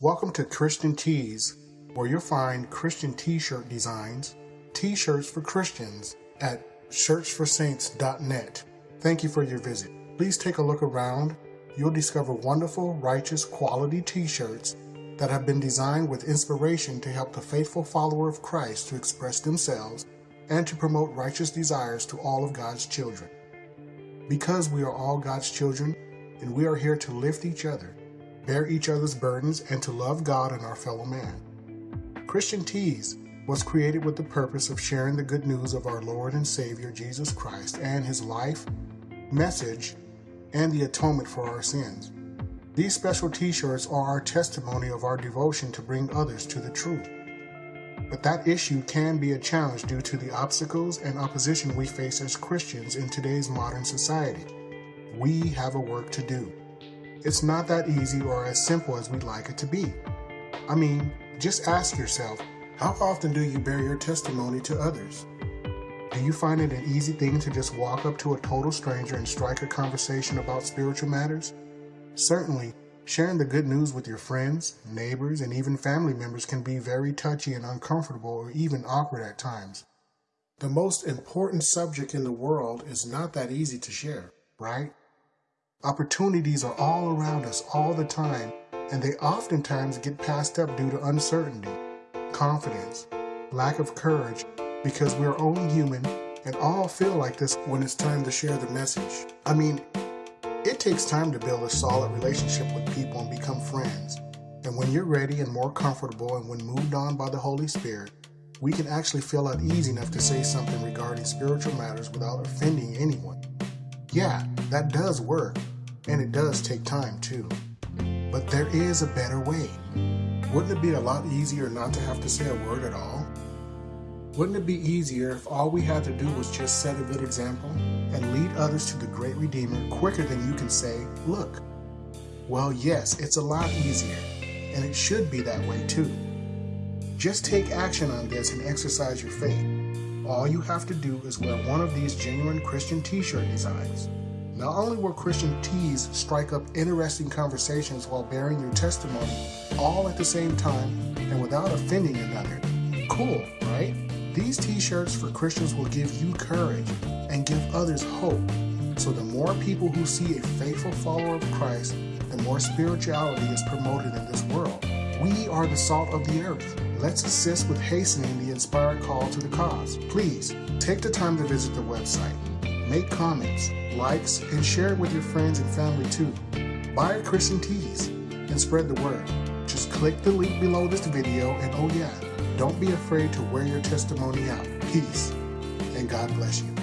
Welcome to Christian Tees, where you'll find Christian t-shirt designs, t-shirts for Christians at shirtsforsaints.net. Thank you for your visit. Please take a look around. You'll discover wonderful, righteous, quality t-shirts that have been designed with inspiration to help the faithful follower of Christ to express themselves and to promote righteous desires to all of God's children. Because we are all God's children, and we are here to lift each other, bear each other's burdens, and to love God and our fellow man. Christian Tees was created with the purpose of sharing the good news of our Lord and Savior Jesus Christ and his life, message, and the atonement for our sins. These special t-shirts are our testimony of our devotion to bring others to the truth. But that issue can be a challenge due to the obstacles and opposition we face as Christians in today's modern society. We have a work to do. It's not that easy or as simple as we'd like it to be. I mean, just ask yourself, how often do you bear your testimony to others? Do you find it an easy thing to just walk up to a total stranger and strike a conversation about spiritual matters? Certainly, sharing the good news with your friends, neighbors, and even family members can be very touchy and uncomfortable or even awkward at times. The most important subject in the world is not that easy to share, right? Opportunities are all around us all the time, and they oftentimes get passed up due to uncertainty, confidence, lack of courage, because we're only human and all feel like this when it's time to share the message. I mean, it takes time to build a solid relationship with people and become friends. And when you're ready and more comfortable and when moved on by the Holy Spirit, we can actually feel at ease enough to say something regarding spiritual matters without offending anyone. Yeah, that does work, and it does take time too. But there is a better way. Wouldn't it be a lot easier not to have to say a word at all? Wouldn't it be easier if all we had to do was just set a good example and lead others to the great Redeemer quicker than you can say, look? Well, yes, it's a lot easier, and it should be that way too. Just take action on this and exercise your faith. All you have to do is wear one of these genuine Christian t-shirt designs. Not only will Christian tees strike up interesting conversations while bearing your testimony all at the same time and without offending another. Cool, right? These t-shirts for Christians will give you courage and give others hope. So the more people who see a faithful follower of Christ, the more spirituality is promoted in this world. We are the salt of the earth. Let's assist with hastening the inspired call to the cause. Please, take the time to visit the website. Make comments, likes, and share it with your friends and family too. Buy a Christian Tees and spread the word. Just click the link below this video and oh yeah, don't be afraid to wear your testimony out. Peace and God bless you.